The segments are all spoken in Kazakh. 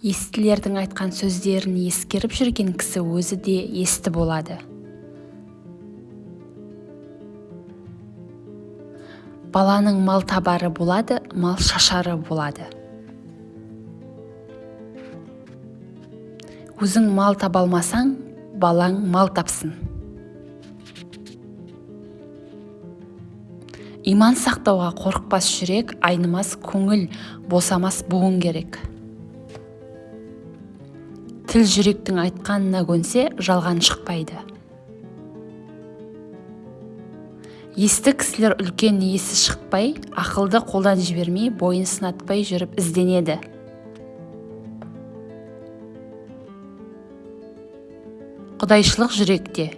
естілердің айтқан сөздерін ескеріп жүрген кісі өзі де есті болады. Баланың мал табары болады мал шашары болады. Өзің мал таба алмасаң балаң мал тапсын. Иман сақтауға қорықпас жүрек айнымас көңіл босамас буын керек. Тіл жүректің айтқанына көнсе жалған шықпайды. Есті кісілер үлкен есі шықпай ақылды қолдан жібермей бойын сынатпай жүріп ізденеді. Құдайшылық жүректе.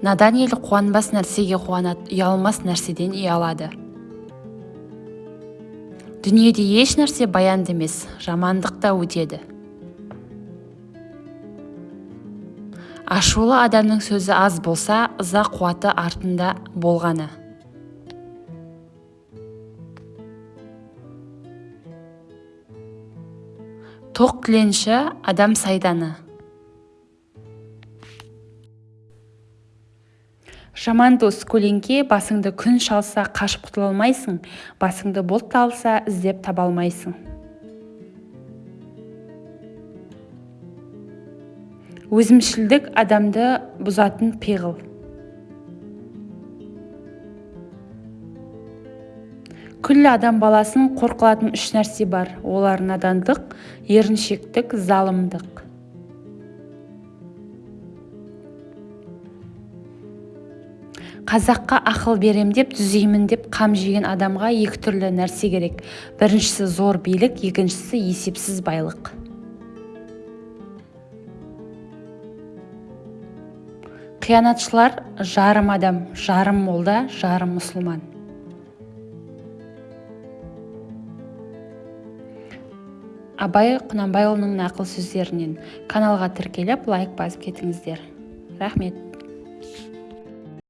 Надан ел қуанбас нәрсеге қуанады ұялмас нәрседен ұялады. Дүниеде еш нәрсе баянды емес жамандық та өтеді. Ашулы адамның сөзі аз болса ыза қуаты артында болғаны. Тоқ тіленші адам сайданы. Жаман дос көлеңке басыңды күн шалса қашып құтыла алмайсың басыңды бұлт алса іздеп таба алмайсың. Өзімшілдік адамды бұзатын пиғыл. Күллі адам баласын қор қылатын үш нәрсе бар. Олар надандық еріншектік залымдық. Қазаққа ақыл берем деп түзеймін деп қам жеген адамға екі түрлі нәрсе керек. Біріншісі зор билік екіншісі есепсіз байлық. Қиянатшылар жарым адам жарым молда жарым мұсылман. Абай құнанбайұлының нақыл сөздерінен каналға тіркеліп лайк басып кетіңіздер. Рахмет.